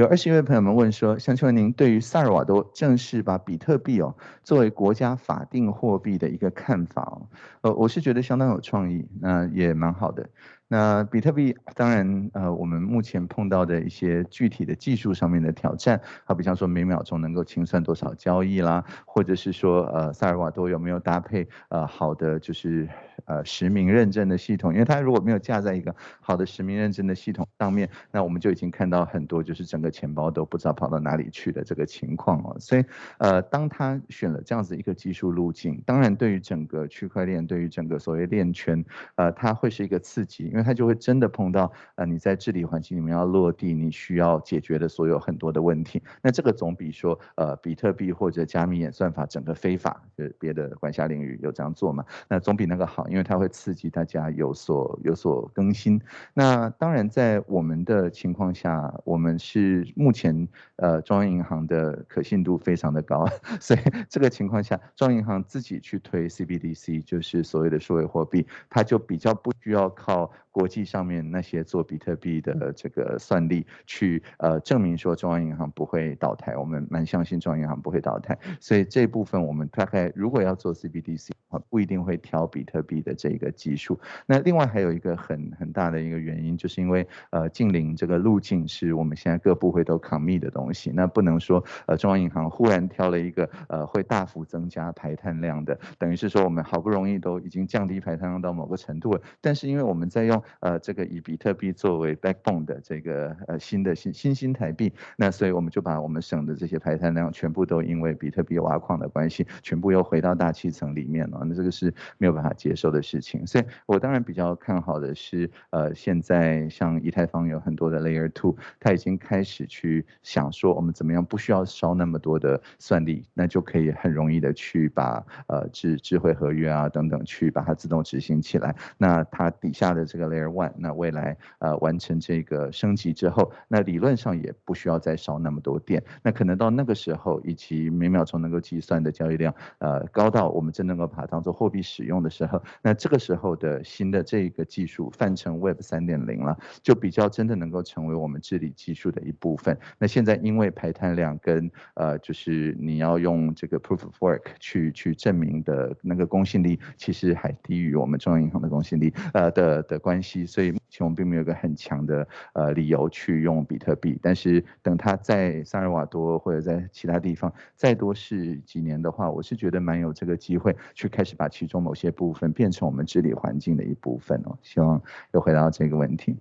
有二十一位朋友们问说，想请问您对于萨尔瓦多正式把比特币哦作为国家法定货币的一个看法哦，呃，我是觉得相当有创意，那也蛮好的。那比特币当然，呃，我们目前碰到的一些具体的技术上面的挑战，好比方说每秒钟能够清算多少交易啦，或者是说，呃，萨尔瓦多有没有搭配呃好的就是呃实名认证的系统？因为它如果没有架在一个好的实名认证的系统上面，那我们就已经看到很多就是整个钱包都不知道跑到哪里去的这个情况哦。所以，呃，当他选了这样子一个技术路径，当然对于整个区块链，对于整个所谓链圈，呃，它会是一个刺激，因为它就会真的碰到，呃，你在治理环境里面要落地，你需要解决的所有很多的问题。那这个总比说，呃，比特币或者加密演算法整个非法，就别的管辖领域有这样做嘛？那总比那个好，因为它会刺激大家有所有所更新。那当然，在我们的情况下，我们是目前呃中央银行的可信度非常的高，所以这个情况下，中央银行自己去推 CBDC，就是所谓的数位货币，它就比较不需要靠。国际上面那些做比特币的这个算力，去呃证明说中央银行不会倒台，我们蛮相信中央银行不会倒台，所以这部分我们大概如果要做 CBDC 啊，不一定会挑比特币的这个技术。那另外还有一个很很大的一个原因，就是因为呃近邻这个路径是我们现在各部会都抗密的东西，那不能说呃中央银行忽然挑了一个呃会大幅增加排碳量的，等于是说我们好不容易都已经降低排碳量到某个程度了，但是因为我们在用呃，这个以比特币作为 backbone 的这个呃新的新新兴台币，那所以我们就把我们省的这些排碳量全部都因为比特币挖矿的关系，全部又回到大气层里面了。那这个是没有办法接受的事情。所以我当然比较看好的是，呃，现在像以太坊有很多的 Layer Two，它已经开始去想说，我们怎么样不需要烧那么多的算力，那就可以很容易的去把呃智智慧合约啊等等去把它自动执行起来。那它底下的这个 Layer One，那未来呃完成这个升级之后，那理论上也不需要再烧那么多电。那可能到那个时候，以及每秒钟能够计算的交易量，呃高到我们真能够把它当做货币使用的时候，那这个时候的新的这个技术泛成 Web 三点零了，就比较真的能够成为我们治理技术的一部分。那现在因为排碳量跟呃就是你要用这个 Proof of Work 去去证明的那个公信力，其实还低于我们中央银行的公信力呃的的关所以目前我们并没有一个很强的呃理由去用比特币，但是等它在萨尔瓦多或者在其他地方再多试几年的话，我是觉得蛮有这个机会去开始把其中某些部分变成我们治理环境的一部分哦。希望又回到这个问题。